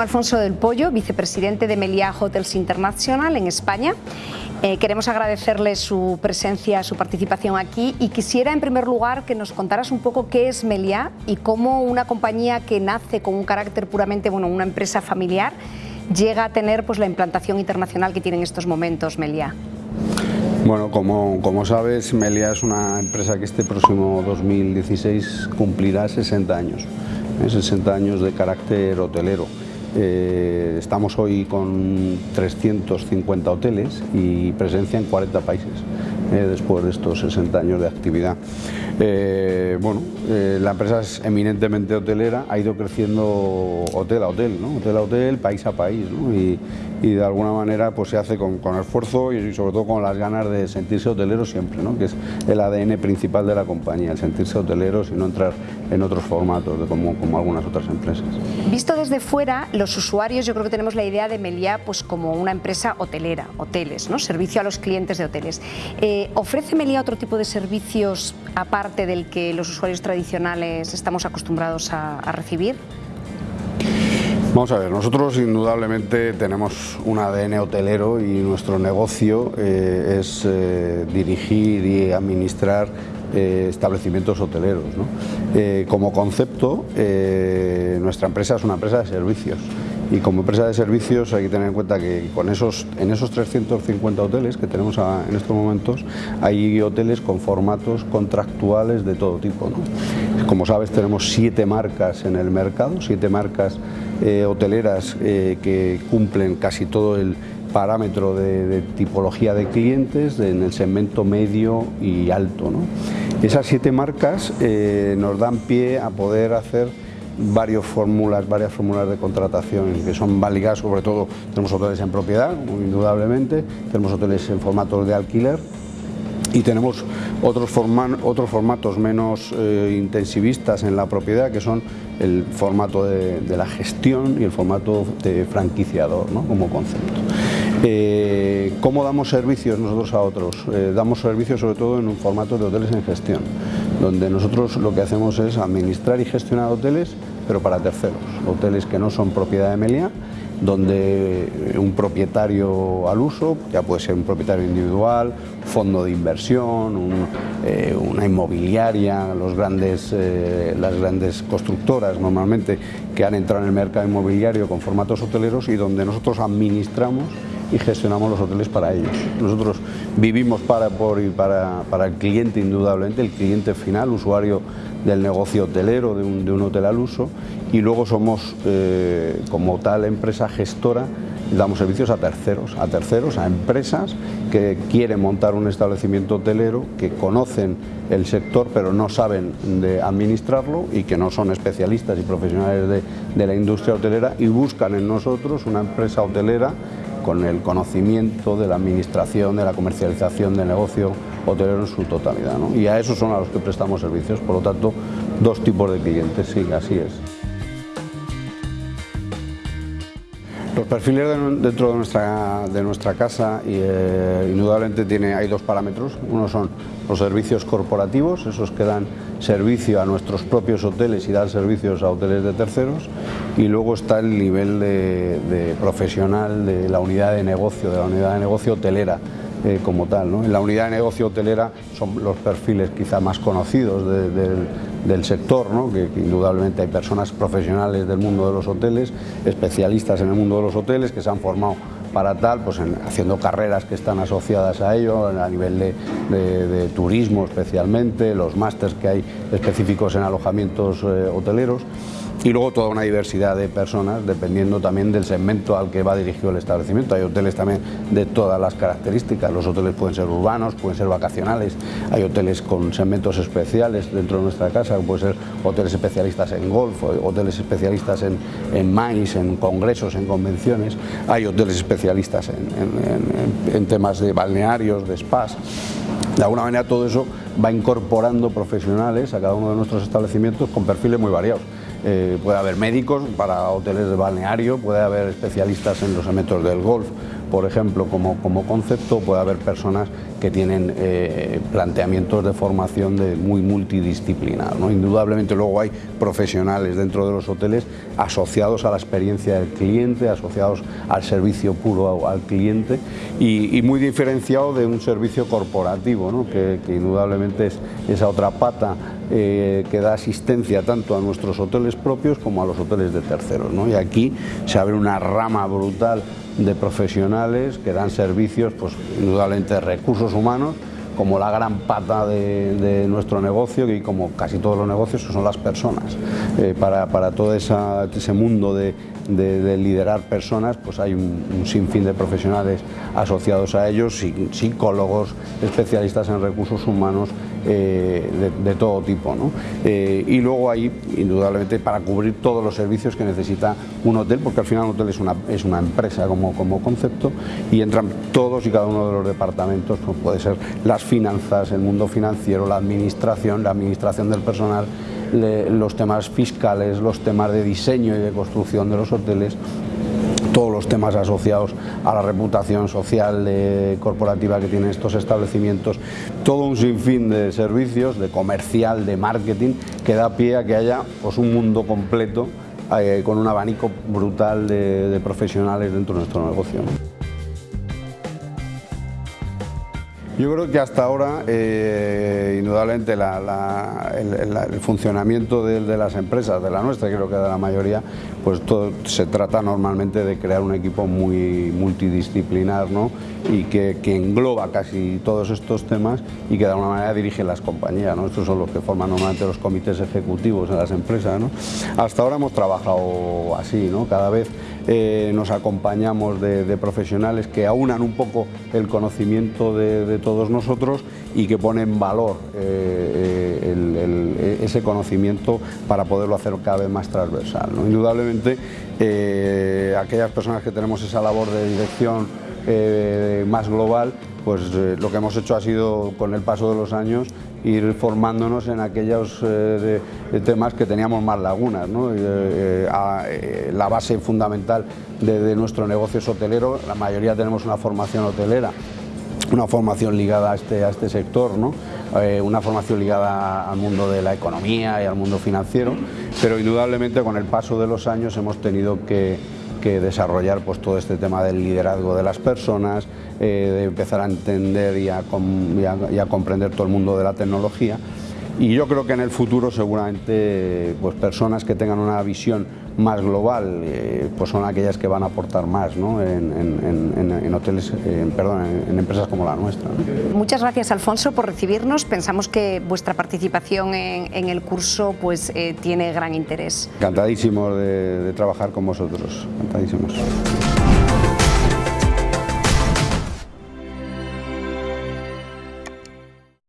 Alfonso del Pollo, vicepresidente de Meliá Hotels International en España. Eh, queremos agradecerle su presencia, su participación aquí y quisiera en primer lugar que nos contaras un poco qué es Meliá y cómo una compañía que nace con un carácter puramente, bueno, una empresa familiar, llega a tener pues, la implantación internacional que tiene en estos momentos Meliá. Bueno, como, como sabes, Meliá es una empresa que este próximo 2016 cumplirá 60 años, 60 ¿eh? años de carácter hotelero. Eh, estamos hoy con 350 hoteles y presencia en 40 países eh, después de estos 60 años de actividad. Eh, bueno, la empresa es eminentemente hotelera, ha ido creciendo hotel a hotel, ¿no? hotel a hotel, país a país y, y, de alguna manera pues se hace con, esfuerzo y sobre todo con las ganas de sentirse hotelero siempre, ¿no? que es el ADN principal de la compañía, el sentirse hoteleros y no entrar en otros formatos como algunas otras empresas. Visto desde fuera, los usuarios yo creo que tenemos la idea de Meliá pues, como una empresa hotelera, hoteles, ¿no? servicio a los clientes de hoteles. Eh, ¿Ofrece Meliá otro tipo de servicios aparte del que los usuarios tradicionales estamos acostumbrados a, recibir? Vamos a ver, nosotros indudablemente tenemos un ADN hotelero y nuestro negocio eh, es eh, dirigir y administrar eh, establecimientos hoteleros. como concepto, nuestra empresa es una empresa de servicios y como empresa de servicios hay que tener en cuenta que con esos, en esos 350 hoteles que tenemos en estos momentos hay hoteles con formatos contractuales de todo tipo. ¿no? Como sabes tenemos siete marcas en el mercado, siete marcas hoteleras que cumplen casi todo el parámetro de, tipología de clientes en el segmento medio y alto. Esas siete marcas eh, nos dan pie a poder hacer varias fórmulas, varias fórmulas de contratación que son válidas, sobre todo tenemos hoteles en propiedad, indudablemente, tenemos hoteles en formatos de alquiler y tenemos otros, otros formatos menos eh, intensivistas en la propiedad que son el formato de, la gestión y el formato de franquiciador como concepto. Eh, ¿Cómo damos servicios nosotros a otros? Eh, damos servicios sobre todo en un formato de hoteles en gestión, donde nosotros lo que hacemos es administrar y gestionar hoteles, pero para terceros, hoteles que no son propiedad de Melia, donde un propietario al uso, ya puede ser un propietario individual, fondo de inversión, eh, una inmobiliaria, los grandes, las grandes constructoras normalmente que han entrado en el mercado inmobiliario con formatos hoteleros y donde nosotros administramos y gestionamos los hoteles para ellos. Nosotros vivimos para, por, para, para el cliente indudablemente, el cliente final, usuario del negocio hotelero, de un, de un hotel al uso, y luego somos eh, como tal empresa gestora damos servicios a terceros, a terceros, a empresas que quieren montar un establecimiento hotelero, que conocen el sector pero no saben de administrarlo y que no son especialistas y profesionales de, de la industria hotelera y buscan en nosotros una empresa hotelera con el conocimiento de la administración, de la comercialización del negocio hotelero en su totalidad. ¿no? Y a esos son a los que prestamos servicios, por lo tanto, dos tipos de clientes, sí, así es. Los perfiles dentro de nuestra, de nuestra casa y, eh, indudablemente tiene, hay dos parámetros. Uno son los servicios corporativos, esos que dan servicio a nuestros propios hoteles y dan servicios a hoteles de terceros. Y luego está el nivel de, profesional de la unidad de negocio, de la unidad de negocio hotelera. Eh, como tal. ¿no? En la unidad de negocio hotelera son los perfiles quizá más conocidos del del sector, ¿no? que, indudablemente hay personas profesionales del mundo de los hoteles, especialistas en el mundo de los hoteles que se han formado para tal, pues haciendo carreras que están asociadas a ello, a nivel de, turismo especialmente, los másters que hay específicos en alojamientos eh, hoteleros y luego toda una diversidad de personas dependiendo también del segmento al que va dirigido el establecimiento. Hay hoteles también de todas las características, los hoteles pueden ser urbanos, pueden ser vacacionales, hay hoteles con segmentos especiales dentro de nuestra casa, pueden ser hoteles especialistas en golf, hoteles especialistas en, en maíz, en congresos, en convenciones, hay hoteles especialistas en, en temas de balnearios, de spas. De alguna manera todo eso va incorporando profesionales a cada uno de nuestros establecimientos con perfiles muy variados. Eh, puede haber médicos para hoteles de balneario, puede haber especialistas en los elementos del golf por ejemplo, como, como concepto, puede haber personas que tienen eh, planteamientos de formación de muy multidisciplinar. ¿no? Indudablemente luego hay profesionales dentro de los hoteles asociados a la experiencia del cliente, asociados al servicio puro al cliente y, muy diferenciado de un servicio corporativo, ¿no? que, indudablemente es esa otra pata eh, que da asistencia tanto a nuestros hoteles propios como a los hoteles de terceros. ¿no? Y aquí se abre una rama brutal de profesionales que dan servicios, pues indudablemente de humanos, como la gran pata de, nuestro negocio y como casi todos los negocios son las personas. Eh, para, para, todo ese mundo de, liderar personas pues hay un, sinfín de profesionales asociados a ellos, psicólogos, especialistas en recursos humanos, eh, de, todo tipo. Eh, y luego hay, indudablemente, para cubrir todos los servicios que necesita un hotel, porque al final un hotel es una, es una empresa como, como concepto y entran todos y cada uno de los departamentos, como puede ser las finanzas, el mundo financiero, la administración, la administración del personal, los temas fiscales, los temas de diseño y de construcción de los hoteles, todos los temas asociados a la reputación social corporativa que tienen estos establecimientos, todo un sinfín de servicios, de comercial, de marketing, que da pie a que haya pues, un mundo completo eh, con un abanico brutal de, profesionales dentro de nuestro negocio. Yo creo que hasta ahora, eh, indudablemente, el, funcionamiento de, las empresas, de la nuestra, creo que de la mayoría, pues todo, se trata normalmente de crear un equipo muy multidisciplinar ¿no? y que, engloba casi todos estos temas y que de alguna manera dirige las compañías. ¿no? Estos son los que forman normalmente los comités ejecutivos en las empresas. ¿no? Hasta ahora hemos trabajado así, ¿no? cada vez eh, nos acompañamos de, profesionales que aunan un poco el conocimiento de, todos nosotros y que ponen valor eh, eh, ese conocimiento para poderlo hacer cada vez más transversal. Indudablemente, aquellas personas que tenemos esa labor de dirección más global, pues lo que hemos hecho ha sido, con el paso de los años, ir formándonos en aquellos eh, temas que teníamos más lagunas. Eh, eh, la base fundamental de, nuestro negocio es hotelero, la mayoría tenemos una formación hotelera, una formación ligada a este, a este sector, una formación ligada al mundo de la economía y al mundo financiero, pero indudablemente con el paso de los años hemos tenido que que desarrollar pues, todo este tema del liderazgo de las personas, eh, de empezar a entender y a, comprender todo el mundo de la tecnología. Y yo creo que en el futuro seguramente pues, personas que tengan una visión más global eh, pues son aquellas que van a aportar más ¿no? en, hoteles, perdón, en, empresas como la nuestra. Muchas gracias Alfonso por recibirnos. Pensamos que vuestra participación en, el curso pues, eh, tiene gran interés. Encantadísimos de, de trabajar con vosotros, encantadísimos.